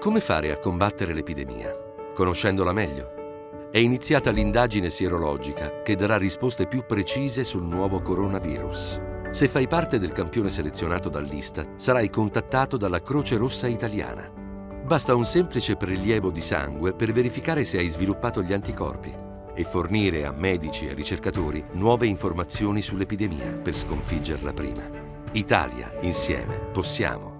Come fare a combattere l'epidemia? Conoscendola meglio? È iniziata l'indagine sierologica che darà risposte più precise sul nuovo coronavirus. Se fai parte del campione selezionato dall'Istat, sarai contattato dalla Croce Rossa Italiana. Basta un semplice prelievo di sangue per verificare se hai sviluppato gli anticorpi e fornire a medici e ricercatori nuove informazioni sull'epidemia per sconfiggerla prima. Italia, insieme, possiamo.